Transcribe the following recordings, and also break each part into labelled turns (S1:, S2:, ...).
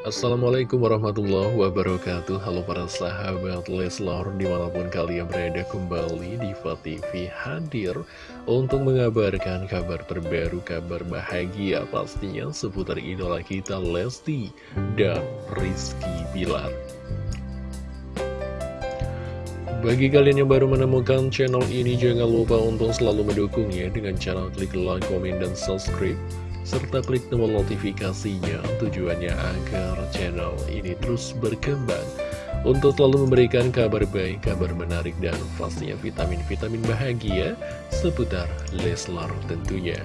S1: Assalamualaikum warahmatullahi wabarakatuh. Halo para sahabat Leslar Di mana pun kalian berada kembali Diva TV hadir Untuk mengabarkan kabar terbaru Kabar bahagia pastinya Seputar idola kita Lesti Dan Rizky Bilar. Bagi kalian yang baru menemukan channel ini Jangan lupa untuk selalu mendukungnya Dengan cara klik like, komen, dan subscribe serta klik tombol notifikasinya tujuannya agar channel ini terus berkembang untuk selalu memberikan kabar baik, kabar menarik, dan pastinya vitamin-vitamin bahagia seputar Leslar tentunya.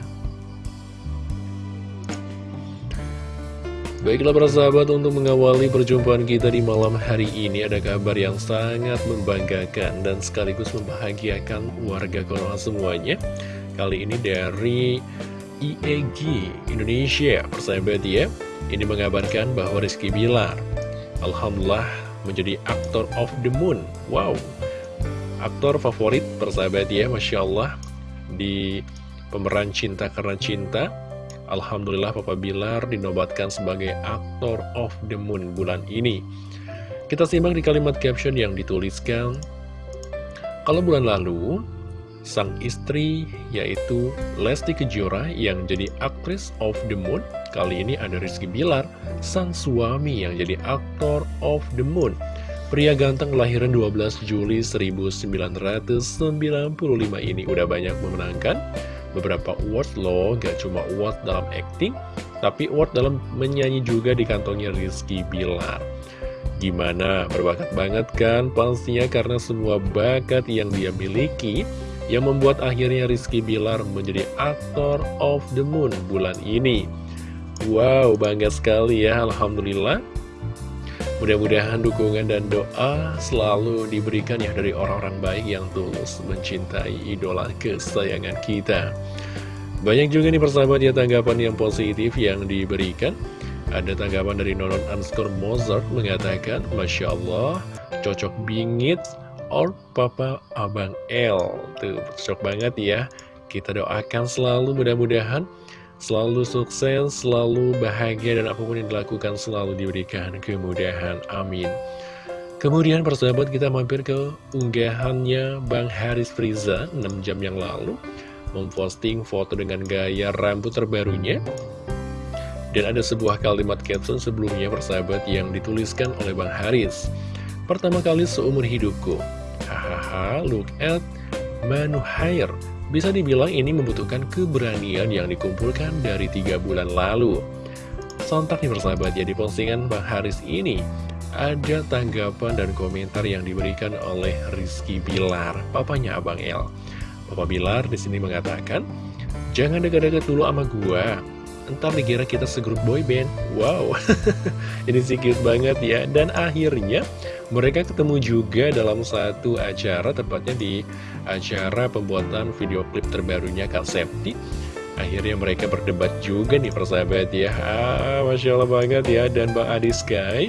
S1: Baiklah para sahabat untuk mengawali perjumpaan kita di malam hari ini ada kabar yang sangat membanggakan dan sekaligus membahagiakan warga Konoha semuanya. Kali ini dari IEG Indonesia. Persahabat ya Ini mengabarkan bahwa Rizky Bilar Alhamdulillah menjadi aktor of the moon. Wow. Aktor favorit persahabat ya Masya Allah Di pemeran cinta karena cinta. Alhamdulillah Papa Bilar dinobatkan sebagai aktor of the moon bulan ini. Kita simak di kalimat caption yang dituliskan. Kalau bulan lalu sang istri yaitu Lesti Kejora yang jadi aktris of the moon. Kali ini ada Rizky Bilar, sang suami yang jadi aktor of the moon. Pria ganteng kelahiran 12 Juli 1995 ini udah banyak memenangkan. Beberapa award loh, gak cuma award dalam acting Tapi award dalam menyanyi juga di kantongnya Rizky Bilar. Gimana, berbakat banget kan? Pastinya karena semua bakat yang dia miliki yang membuat akhirnya Rizky Bilar menjadi aktor of the moon bulan ini. Wow, bangga sekali ya, Alhamdulillah. Mudah-mudahan dukungan dan doa selalu diberikan ya dari orang-orang baik yang tulus mencintai idola kesayangan kita. Banyak juga nih persahabat ya tanggapan yang positif yang diberikan. Ada tanggapan dari Nonon Anskur Mozart mengatakan, Masya Allah, cocok bingit, or Papa Abang L Tuh, cocok banget ya. Kita doakan selalu mudah-mudahan Selalu sukses, selalu bahagia Dan apa pun yang dilakukan selalu diberikan kemudahan. Amin. Kemudian persahabat kita mampir ke unggahannya Bang Haris Friza 6 jam yang lalu Memposting foto dengan gaya rambut terbarunya. Dan ada sebuah kalimat caption sebelumnya persahabat yang dituliskan oleh Bang Haris Pertama kali seumur hidupku Hahaha, look at Manuhair. Bisa dibilang ini membutuhkan keberanian yang dikumpulkan dari tiga bulan lalu. Sontak nih persahabat ya di postingan Bang Haris ini ada tanggapan dan komentar yang diberikan oleh Rizky Bilar, papanya Abang El. Papa Bilar di sini mengatakan, jangan dekat-dekat dulu sama gua, entar dikira kita segrup boyband. Wow, ini cute banget ya. Dan akhirnya mereka ketemu juga dalam satu acara, tepatnya di acara pembuatan video klip terbarunya Kak Septi. Akhirnya mereka berdebat juga nih persahabat ya. Ah, Masya Allah banget ya. Dan Bang Adi Sky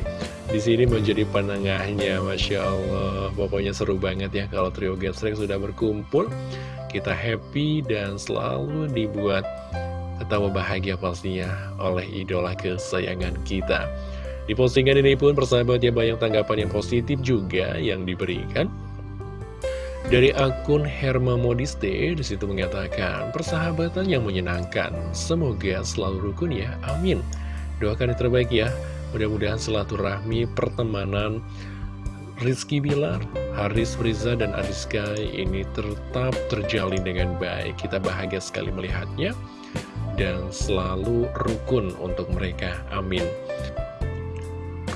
S1: di sini menjadi penengahnya. Masya Allah. Pokoknya seru banget ya kalau trio Gesrek sudah berkumpul. Kita happy dan selalu dibuat ketawa bahagia pastinya oleh idola kesayangan kita. Di postingan ini pun persahabat ya banyak tanggapan yang positif juga yang diberikan. Dari akun Herma Modiste di situ mengatakan persahabatan yang menyenangkan. Semoga selalu rukun ya. Amin. Doakan yang terbaik ya. Mudah-mudahan silaturahmi pertemanan Rizky Bilar, Haris Friza, dan Adiska ini tetap terjalin dengan baik. Kita bahagia sekali melihatnya dan selalu rukun untuk mereka. Amin.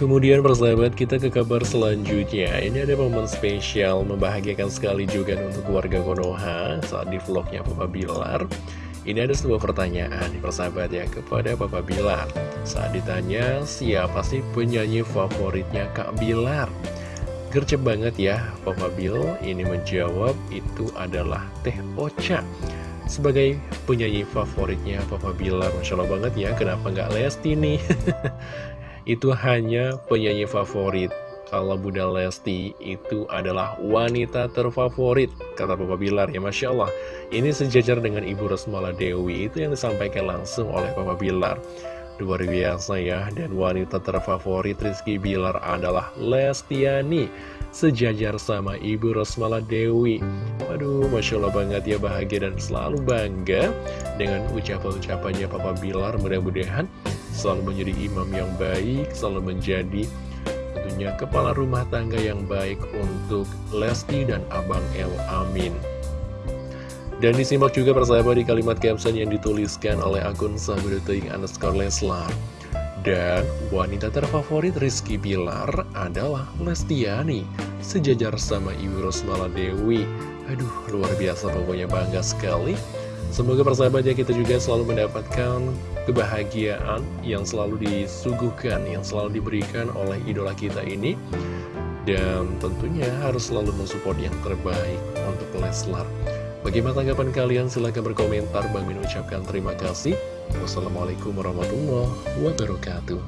S1: Kemudian persahabat kita ke kabar selanjutnya. Ini ada momen spesial membahagiakan sekali juga untuk warga Konoha Saat di vlognya Papa Bilar. Ini ada sebuah pertanyaan persahabat ya kepada Papa Bilar. Saat ditanya siapa sih penyanyi favoritnya Kak Bilar? Gercep banget ya Papa Bil. Ini menjawab itu adalah Teh Ocha. Sebagai penyanyi favoritnya Papa Bilar Masya Allah banget ya kenapa nggak Lesti nih itu hanya penyanyi favorit. Kalau Bunda Lesti itu adalah wanita terfavorit, kata Papa Bilar ya Masya Allah. Ini sejajar dengan Ibu Rosmala Dewi, itu yang disampaikan langsung oleh Papa Bilar. Luar biasa ya, dan wanita terfavorit Rizky Bilar adalah Lestiani Sejajar sama Ibu Rosmala Dewi Waduh, Masya Allah banget ya bahagia dan selalu bangga Dengan ucapan-ucapannya Papa Bilar Mudah-mudahan selalu menjadi imam yang baik Selalu menjadi tentunya kepala rumah tangga yang baik untuk Lesti dan Abang El Amin dan disimak juga persahabat di kalimat caption yang dituliskan oleh akun sahabat underscore Leslar. Dan wanita terfavorit Rizky Bilar adalah Lestiani, sejajar sama Ibu Rosmala Dewi. Aduh, luar biasa pokoknya bangga sekali. Semoga persahabat ya kita juga selalu mendapatkan kebahagiaan yang selalu disuguhkan, yang selalu diberikan oleh idola kita ini. Dan tentunya harus selalu mensupport yang terbaik untuk Leslar. Bagaimana tanggapan kalian? Silahkan berkomentar. Bang Min ucapkan terima kasih. Wassalamualaikum warahmatullahi wabarakatuh.